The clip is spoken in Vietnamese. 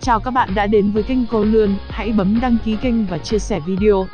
Chào các bạn đã đến với kênh Cô Lươn, hãy bấm đăng ký kênh và chia sẻ video.